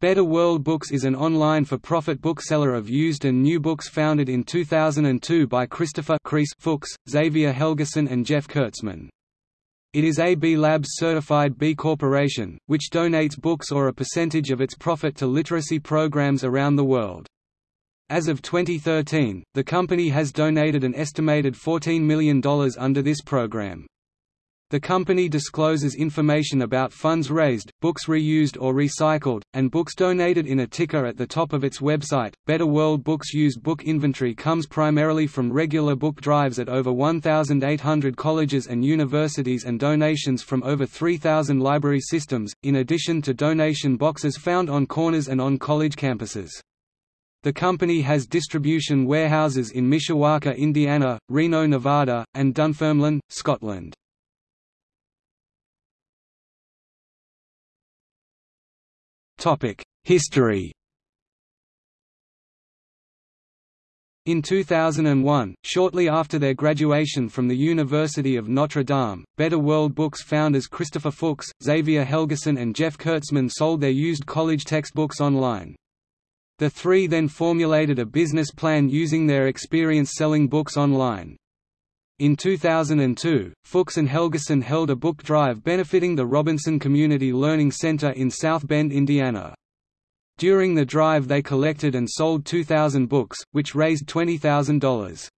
Better World Books is an online for-profit bookseller of used and new books founded in 2002 by Christopher Fuchs, Xavier Helgesen and Jeff Kurtzman. It is a B Labs certified B Corporation, which donates books or a percentage of its profit to literacy programs around the world. As of 2013, the company has donated an estimated $14 million under this program. The company discloses information about funds raised, books reused or recycled, and books donated in a ticker at the top of its website. Better World Books used book inventory comes primarily from regular book drives at over 1,800 colleges and universities and donations from over 3,000 library systems, in addition to donation boxes found on corners and on college campuses. The company has distribution warehouses in Mishawaka, Indiana, Reno, Nevada, and Dunfermline, Scotland. History In 2001, shortly after their graduation from the University of Notre Dame, Better World Books founders Christopher Fuchs, Xavier Helgesen and Jeff Kurtzman sold their used college textbooks online. The three then formulated a business plan using their experience selling books online. In 2002, Fuchs and Helgesen held a book drive benefiting the Robinson Community Learning Center in South Bend, Indiana. During the drive they collected and sold 2,000 books, which raised $20,000.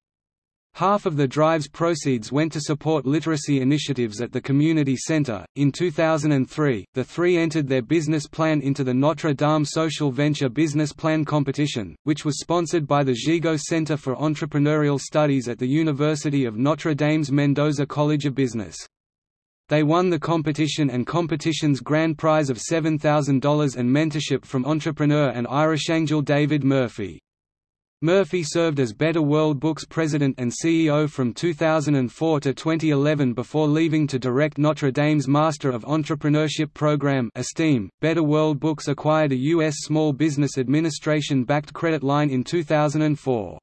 Half of the drive's proceeds went to support literacy initiatives at the community center. In 2003, the three entered their business plan into the Notre Dame Social Venture Business Plan Competition, which was sponsored by the Gigot Center for Entrepreneurial Studies at the University of Notre Dame's Mendoza College of Business. They won the competition and competition's grand prize of $7,000 and mentorship from entrepreneur and Irish angel David Murphy. Murphy served as Better World Books president and CEO from 2004 to 2011 before leaving to direct Notre Dame's Master of Entrepreneurship program Esteem. Better World Books acquired a U.S. Small Business Administration-backed credit line in 2004.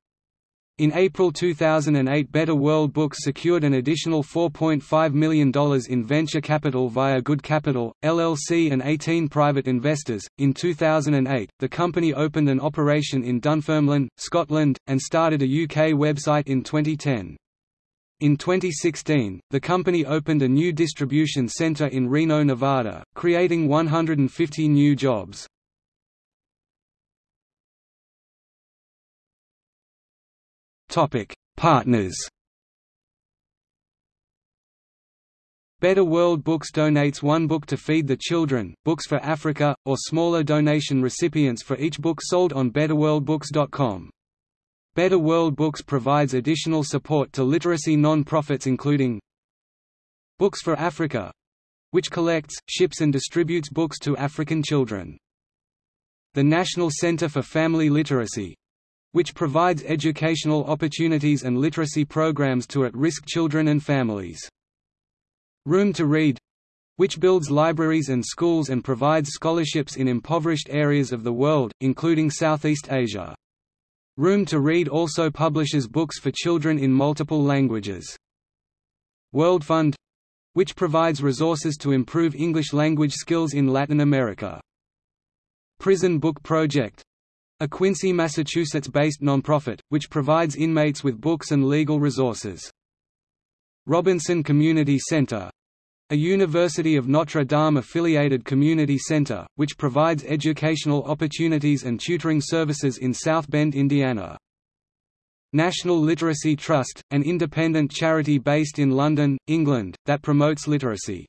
In April 2008 Better World Books secured an additional $4.5 million in venture capital via Good Capital, LLC and 18 private investors. In 2008, the company opened an operation in Dunfermline, Scotland, and started a UK website in 2010. In 2016, the company opened a new distribution centre in Reno, Nevada, creating 150 new jobs. Topic: Partners. Better World Books donates one book to Feed the Children, Books for Africa, or smaller donation recipients for each book sold on betterworldbooks.com. Better World Books provides additional support to literacy non-profits including Books for Africa which collects, ships and distributes books to African children. The National Center for Family Literacy which provides educational opportunities and literacy programs to at-risk children and families. Room to Read which builds libraries and schools and provides scholarships in impoverished areas of the world, including Southeast Asia. Room to Read also publishes books for children in multiple languages. World Fund which provides resources to improve English language skills in Latin America. Prison Book Project a Quincy, Massachusetts-based nonprofit, which provides inmates with books and legal resources. Robinson Community Center a University of Notre Dame affiliated community center, which provides educational opportunities and tutoring services in South Bend, Indiana. National Literacy Trust, an independent charity based in London, England, that promotes literacy.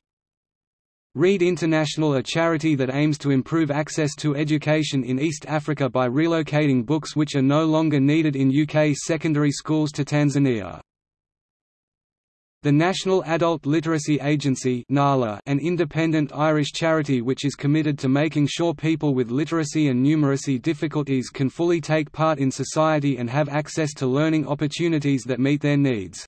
Read International a charity that aims to improve access to education in East Africa by relocating books which are no longer needed in UK secondary schools to Tanzania. The National Adult Literacy Agency an independent Irish charity which is committed to making sure people with literacy and numeracy difficulties can fully take part in society and have access to learning opportunities that meet their needs.